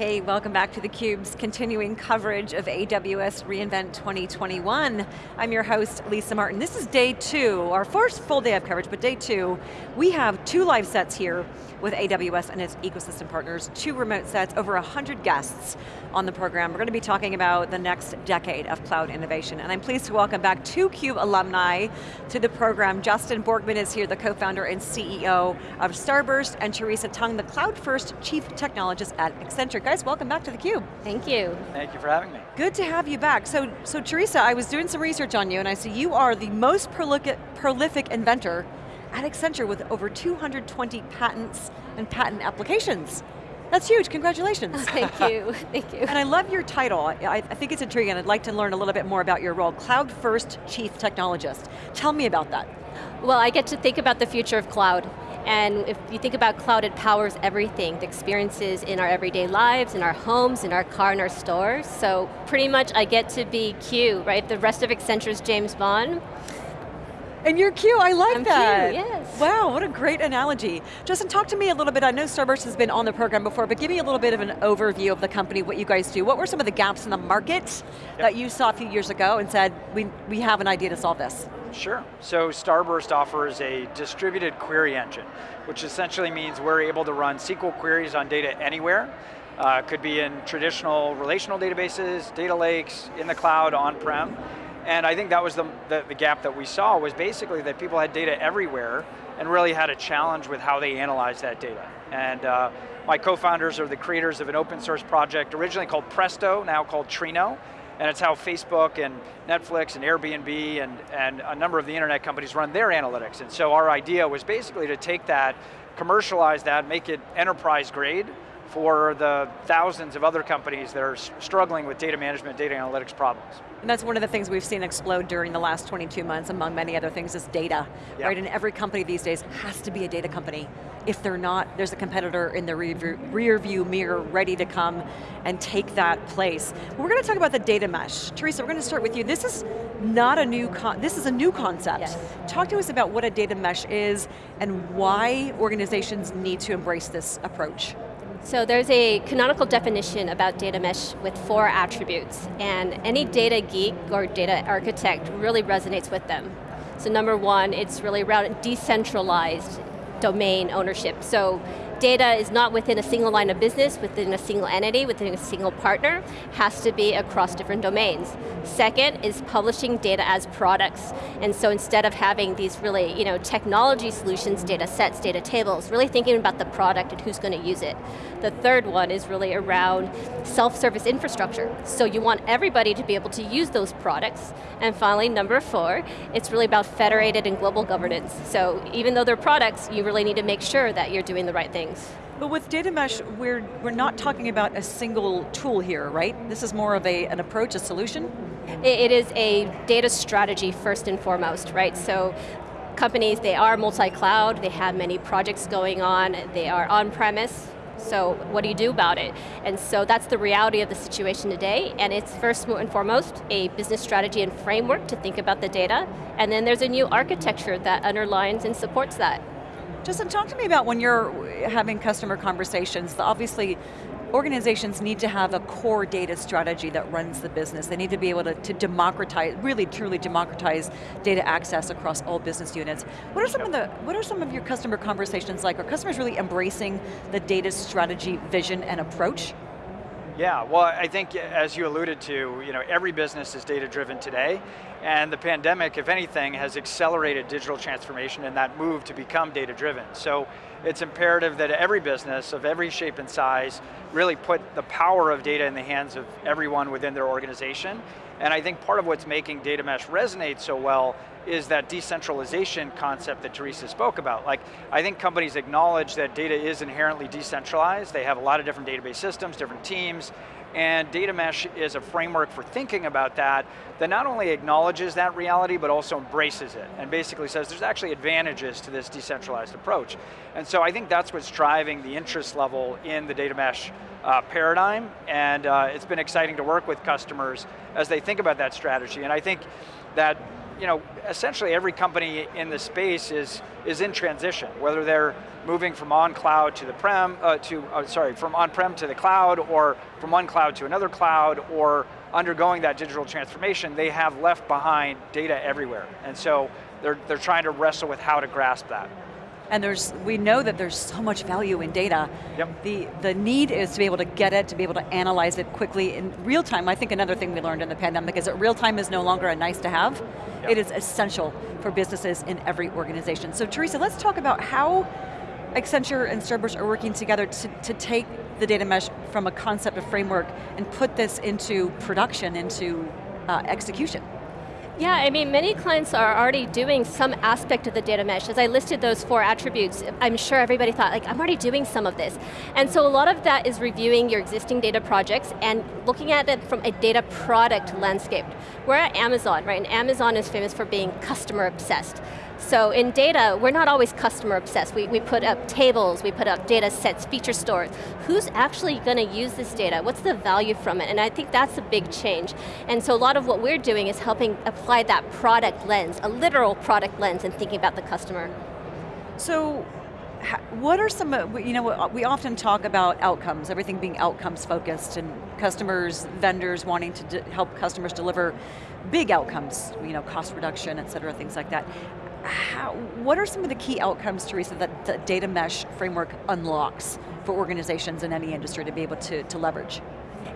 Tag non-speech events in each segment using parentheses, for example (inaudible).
Hey, welcome back to theCUBE's continuing coverage of AWS reInvent 2021. I'm your host, Lisa Martin. This is day two, our first full day of coverage, but day two. We have two live sets here with AWS and its ecosystem partners, two remote sets, over 100 guests on the program. We're going to be talking about the next decade of cloud innovation, and I'm pleased to welcome back two CUBE alumni to the program. Justin Borgman is here, the co-founder and CEO of Starburst, and Teresa Tung, the cloud first chief technologist at Accenture. Guys, welcome back to theCUBE. Thank you. Thank you for having me. Good to have you back. So, so Teresa, I was doing some research on you, and I see you are the most prolific, prolific inventor at Accenture with over 220 patents and patent applications. That's huge, congratulations. Oh, (laughs) thank you, (laughs) thank you. And I love your title. I, I, think it's intriguing. I'd like to learn a little bit more about your role. Cloud First Chief Technologist. Tell me about that. Well, I get to think about the future of cloud. And if you think about cloud, it powers everything, the experiences in our everyday lives, in our homes, in our car, in our stores. So pretty much I get to be Q, right? The rest of Accenture's James Bond. And you're Q, I like I'm that. Q, yes. Wow, what a great analogy. Justin, talk to me a little bit, I know Starburst has been on the program before, but give me a little bit of an overview of the company, what you guys do. What were some of the gaps in the market yep. that you saw a few years ago and said, we, we have an idea to solve this? Sure, so Starburst offers a distributed query engine, which essentially means we're able to run SQL queries on data anywhere. Uh, could be in traditional relational databases, data lakes, in the cloud, on-prem, and I think that was the, the, the, gap that we saw was basically that people had data everywhere and really had a challenge with how they analyze that data. And uh, my co-founders are the creators of an open source project originally called Presto, now called Trino, and it's how Facebook and Netflix and Airbnb and, and a number of the internet companies run their analytics. And so our idea was basically to take that, commercialize that, make it enterprise grade, for the thousands of other companies that are struggling with data management, data analytics problems. And that's one of the things we've seen explode during the last 22 months, among many other things, is data, yep. right? And every company these days has to be a data company. If they're not, there's a competitor in the rear view mirror ready to come and take that place. We're going to talk about the data mesh. Teresa, we're going to start with you. This is not a new, this is a new concept. Yes. Talk to us about what a data mesh is and why organizations need to embrace this approach. So there's a canonical definition about data mesh with four attributes, and any data geek or data architect really resonates with them. So number one, it's really around decentralized domain ownership. So data is not within a single line of business, within a single entity, within a single partner, has to be across different domains. Second is publishing data as products. And so instead of having these really you know, technology solutions, data sets, data tables, really thinking about the product and who's going to use it. The third one is really around self-service infrastructure. So you want everybody to be able to use those products. And finally, number four, it's really about federated and global governance. So even though they're products, you really need to make sure that you're doing the right thing things. But with data mesh, we're, we're not talking about a single tool here, right? This is more of a, an approach, a solution? it is a data strategy first and foremost, right? So companies, they are multi-cloud, they have many projects going on, they are on-premise, so what do you do about it? And so that's the reality of the situation today, and it's first and foremost a business strategy and framework to think about the data, and then there's a new architecture that underlines and supports that. Justin, talk to me about when you're having customer conversations. Obviously, organizations need to have a core data strategy that runs the business. They need to be able to, to democratize, really truly democratize data access across all business units. What are some of the, what are some of your customer conversations like? Are customers really embracing the data strategy vision and approach? Yeah, well I think as you alluded to, you know, every business is data driven today, and the pandemic, if anything, has accelerated digital transformation and that move to become data driven. So it's imperative that every business of every shape and size really put the power of data in the hands of everyone within their organization. And I think part of what's making data mesh resonate so well is that decentralization concept that Teresa spoke about. Like, I think companies acknowledge that data is inherently decentralized. They have a lot of different database systems, different teams, and data mesh is a framework for thinking about that that not only acknowledges that reality, but also embraces it, and basically says there's actually advantages to this decentralized approach. And so I think that's what's driving the interest level in the data mesh uh, paradigm, and uh, it's been exciting to work with customers as they think about that strategy. And I think that you know, essentially every company in the space is, is in transition, whether they're moving from on cloud to the prem, uh, to, uh, sorry, from on-prem to the cloud, or from one cloud to another cloud, or undergoing that digital transformation, they have left behind data everywhere. And so they're, they're trying to wrestle with how to grasp that. And there's, we know that there's so much value in data. Yep. The, the need is to be able to get it, to be able to analyze it quickly in real time. I think another thing we learned in the pandemic is that real time is no longer a nice to have. Yep. It is essential for businesses in every organization. So Teresa, let's talk about how Accenture and Starburst are working together to, to take the data mesh from a concept, a framework, and put this into production, into uh, execution. Yeah, I mean, many clients are already doing some aspect of the data mesh. As I listed those four attributes, I'm sure everybody thought, like, I'm already doing some of this. And so a lot of that is reviewing your existing data projects and looking at it from a data product landscape. We're at Amazon, right? And Amazon is famous for being customer obsessed. So in data, we're not always customer obsessed. We, we put up tables, we put up data sets, feature stores. Who's actually going to use this data? What's the value from it? And I think that's a big change. And so a lot of what we're doing is helping apply that product lens, a literal product lens, and thinking about the customer. So, what are some, you know, uh, we often talk about outcomes, everything being outcomes focused, and customers, vendors wanting to help customers deliver big outcomes, you know, cost reduction, et cetera, things like that how, what are some of the key outcomes, Teresa, that the data mesh framework unlocks for organizations in any industry to be able to, to leverage?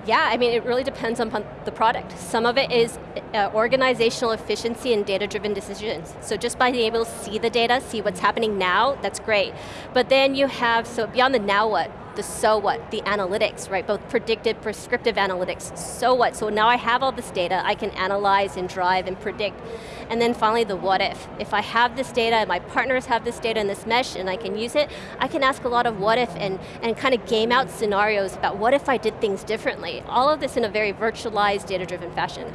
Yeah, I mean, it really depends on the product. Some of it is uh, organizational efficiency and data-driven decisions. So just by being able to see the data, see what's happening now, that's great. But then you have, so beyond the now what, the so what, the analytics, right? Both predictive, prescriptive analytics, so what? So now I have all this data, I can analyze and drive and predict. And then finally the what if. If I have this data, and my partners have this data in this mesh and I can use it, I can ask a lot of what if and, and kind of game out scenarios about what if I did things differently. All of this in a very virtualized, data-driven fashion.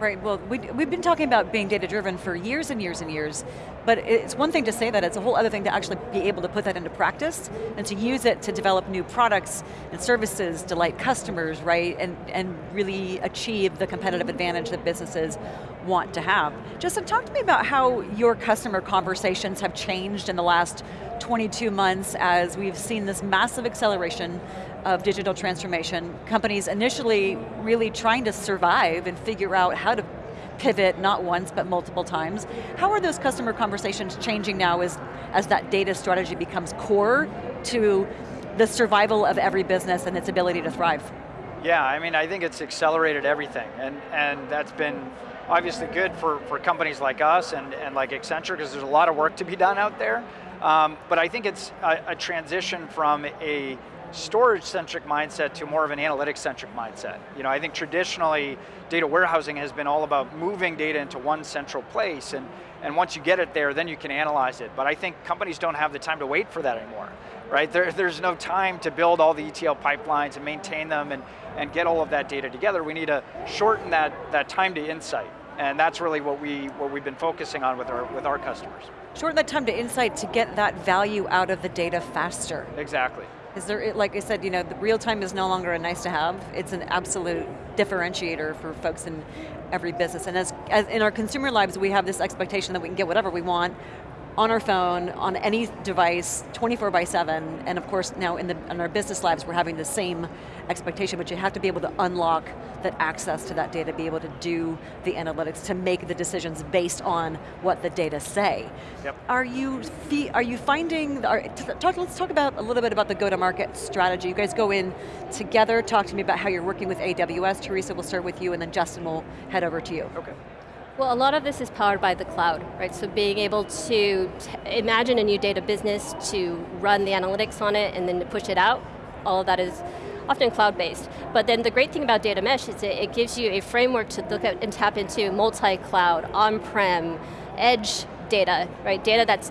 Right, well, we, we've been talking about being data-driven for years and years and years, but it's one thing to say that, it's a whole other thing to actually be able to put that into practice, and to use it to develop new products and services, delight customers, right, and, and really achieve the competitive advantage that businesses want to have. Justin, talk to me about how your customer conversations have changed in the last 22 months as we've seen this massive acceleration of digital transformation. Companies initially really trying to survive and figure out how to pivot, not once, but multiple times. How are those customer conversations changing now as, as that data strategy becomes core to the survival of every business and its ability to thrive? Yeah, I mean, I think it's accelerated everything, and, and that's been obviously good for, for companies like us and, and like Accenture, because there's a lot of work to be done out there. Um, but I think it's a, a transition from a storage-centric mindset to more of an analytics-centric mindset. You know, I think traditionally, data warehousing has been all about moving data into one central place, and, and once you get it there, then you can analyze it. But I think companies don't have the time to wait for that anymore, right? There, there's no time to build all the ETL pipelines and maintain them and, and get all of that data together. We need to shorten that, that time to insight. And that's really what, we, what we've been focusing on with our, with our customers. Shorten that time to insight to get that value out of the data faster. Exactly. Is there, like I said, you know, the real time is no longer a nice to have, it's an absolute differentiator for folks in every business. And as, as in our consumer lives, we have this expectation that we can get whatever we want on our phone, on any device, 24 by seven, and of course now in, the, in our business lives we're having the same expectation, but you have to be able to unlock that access to that data, be able to do the analytics, to make the decisions based on what the data say. Yep. Are you are you finding, are, talk, let's talk about a little bit about the go-to-market strategy. You guys go in together, talk to me about how you're working with AWS. Teresa, we'll start with you, and then Justin will head over to you. Okay. Well, a lot of this is powered by the cloud, right? So being able to imagine a new data business, to run the analytics on it, and then to push it out, all of that is often cloud-based. But then the great thing about data mesh is it, it gives you a framework to look at and tap into multi-cloud, on-prem, edge data, right? Data that's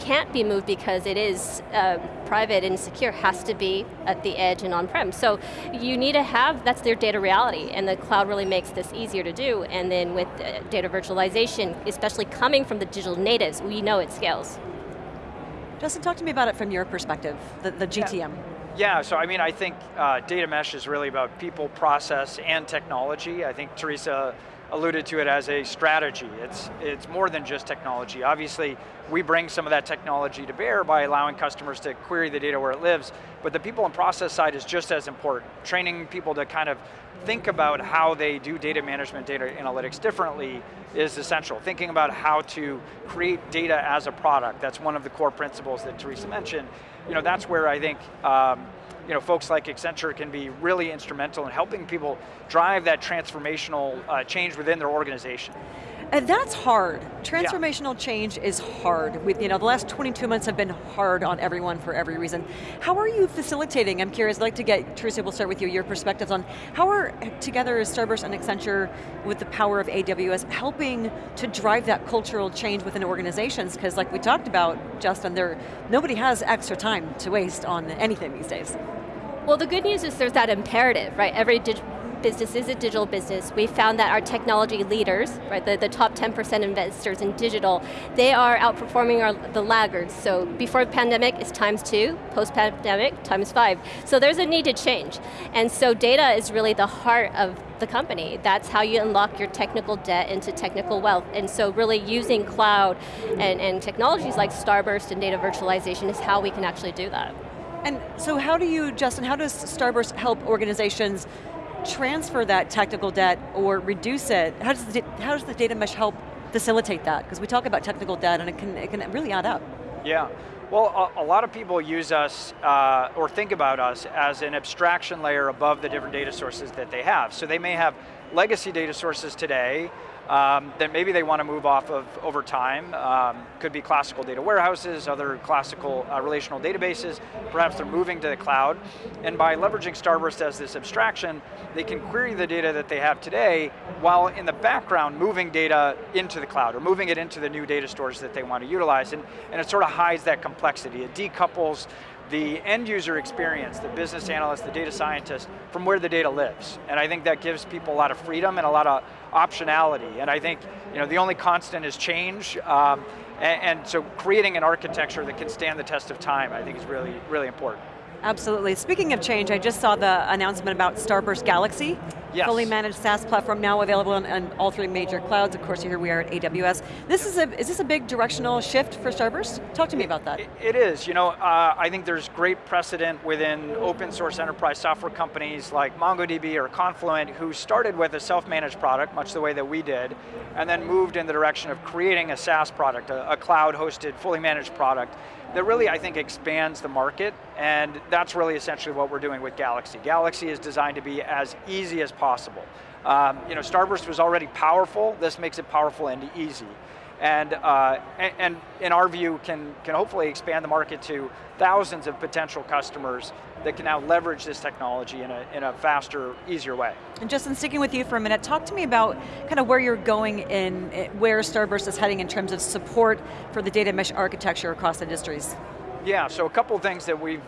can't be moved because it is uh, private and secure, has to be at the edge and on-prem. So you need to have, that's their data reality, and the cloud really makes this easier to do, and then with uh, data virtualization, especially coming from the digital natives, we know it scales. Justin, talk to me about it from your perspective, the, the GTM. Yeah. Yeah, so I mean, I think uh, data mesh is really about people, process, and technology. I think Teresa alluded to it as a strategy. It's, it's more than just technology. Obviously, we bring some of that technology to bear by allowing customers to query the data where it lives, but the people and process side is just as important. Training people to kind of think about how they do data management, data analytics differently is essential. Thinking about how to create data as a product, that's one of the core principles that Teresa mentioned. You know, that's where I think um, you know, folks like Accenture can be really instrumental in helping people drive that transformational uh, change within their organization. And that's hard. Transformational yeah. change is hard. With, you know, the last 22 months have been hard on everyone for every reason. How are you facilitating? I'm curious, I'd like to get, Teresa, we'll start with you, your perspectives on how are together as Starburst and Accenture with the power of AWS helping to drive that cultural change within organizations? Because like we talked about, Justin, there, nobody has extra time to waste on anything these days. Well, the good news is there's that imperative, right? Every business is a digital business. We found that our technology leaders, right, the, the top 10% investors in digital, they are outperforming our, the laggards. So before the pandemic it's times two, post-pandemic times five. So there's a need to change. And so data is really the heart of the company. That's how you unlock your technical debt into technical wealth. And so really using cloud and, and technologies like Starburst and data virtualization is how we can actually do that. And so how do you, Justin, how does Starburst help organizations transfer that technical debt or reduce it? How does the, how does the data mesh help facilitate that? Because we talk about technical debt and it can, it can really add up. Yeah. Well, a, a lot of people use us uh, or think about us as an abstraction layer above the different data sources that they have. So they may have legacy data sources today um, that maybe they want to move off of over time. Um, could be classical data warehouses, other classical uh, relational databases. Perhaps they're moving to the cloud. And by leveraging Starburst as this abstraction, they can query the data that they have today while in the background moving data into the cloud or moving it into the new data stores that they want to utilize. And, and it sort of hides that complexity. It decouples the end user experience, the business analyst, the data scientist, from where the data lives. And I think that gives people a lot of freedom and a lot of optionality. And I think you know, the only constant is change. Um, and, and so creating an architecture that can stand the test of time, I think is really, really important. Absolutely. Speaking of change, I just saw the announcement about Starburst Galaxy. Yes. Fully managed SaaS platform now available on, on, all three major clouds. Of course, here we are at AWS. This is a is this a big directional shift for Starburst? Talk to me about that. it, it is. You know, uh, I think there's great precedent within open source enterprise software companies like MongoDB or Confluent who started with a self-managed product, much the way that we did, and then moved in the direction of creating a SaaS product, a, a cloud-hosted, fully managed product that really, I think, expands the market, and that's really essentially what we're doing with Galaxy. Galaxy is designed to be as easy as possible. Um, you know, Starburst was already powerful, this makes it powerful and easy. And, uh, and, in our view, can, can hopefully expand the market to thousands of potential customers that can now leverage this technology in a, in a faster, easier way. And Justin, sticking with you for a minute, talk to me about kind of where you're going in, eh, where Starburst is heading in terms of support for the data mesh architecture across industries. Yeah, so a couple things that we've,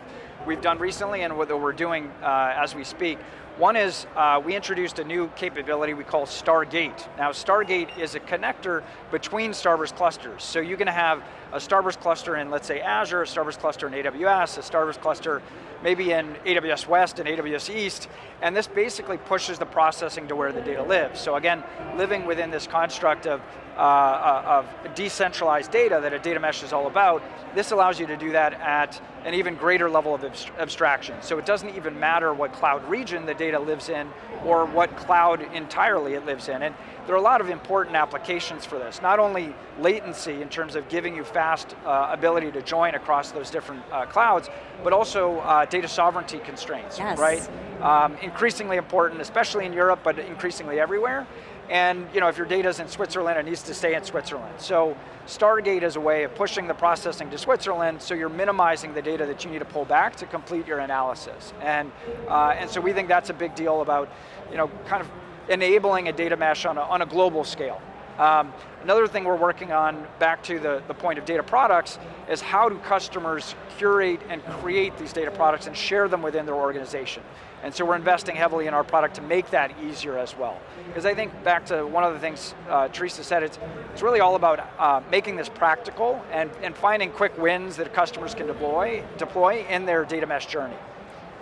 we've done recently and what we're doing uh, as we speak. One is uh, we introduced a new capability we call Stargate. Now Stargate is a connector between Starburst clusters. So you can have a Starburst cluster in, let's say, Azure, a Starburst cluster in AWS, a Starburst cluster maybe in AWS West and AWS East, and this basically pushes the processing to where the data lives. So again, living within this construct of, uh, uh of decentralized data that a data mesh is all about, this allows you to do that at an even greater level of abstraction. So it doesn't even matter what cloud region the data lives in or what cloud entirely it lives in. And there are a lot of important applications for this. Not only latency in terms of giving you fast uh, ability to join across those different uh, clouds, but also uh, data sovereignty constraints, yes. right? Um, increasingly important, especially in Europe, but increasingly everywhere. And you know, if your data is in Switzerland, it needs to stay in Switzerland. So Stargate is a way of pushing the processing to Switzerland, so you're minimizing the data that you need to pull back to complete your analysis. And, uh, and so we think that's a big deal about, you know, kind of enabling a data mesh on a, on a global scale. Um, another thing we're working on, back to the, the point of data products, is how do customers curate and create these data products and share them within their organization. And so we're investing heavily in our product to make that easier as well. Because I think back to one of the things uh, Teresa said, it's, it's really all about uh, making this practical and, and finding quick wins that customers can deploy, deploy in their data mesh journey.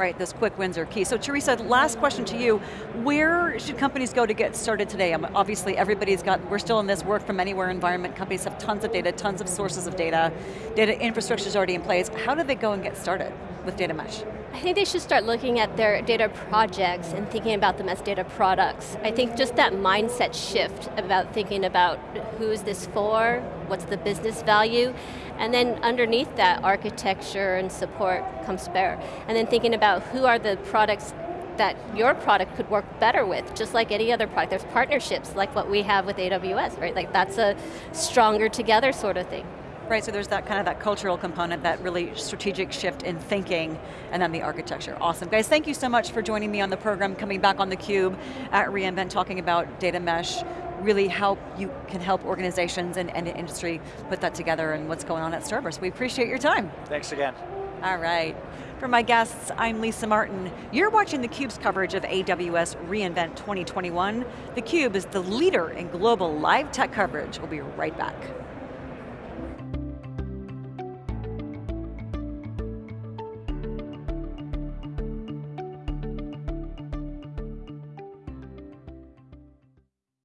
Right, those quick wins are key. So Teresa, last question to you. Where should companies go to get started today? Um, obviously everybody's got, we're still in this work from anywhere environment. Companies have tons of data, tons of sources of data. Data infrastructure is already in place. How do they go and get started with data mesh? I think they should start looking at their data projects and thinking about them as data products. I think just that mindset shift about thinking about who's this for, what's the business value, and then underneath that, architecture and support comes bear. And then thinking about who are the products that your product could work better with, just like any other product. There's partnerships like what we have with AWS, right? Like that's a stronger together sort of thing. Right, so there's that kind of that cultural component, that really strategic shift in thinking, and then the architecture. Awesome. Guys, thank you so much for joining me on the program, coming back on theCUBE at reInvent, talking about data mesh, really how you can help organizations and, and industry put that together and what's going on at Starburst. We appreciate your time. Thanks again. All right. For my guests, I'm Lisa Martin. You're watching theCUBE's coverage of AWS reInvent 2021. theCUBE is the leader in global live tech coverage. We'll be right back.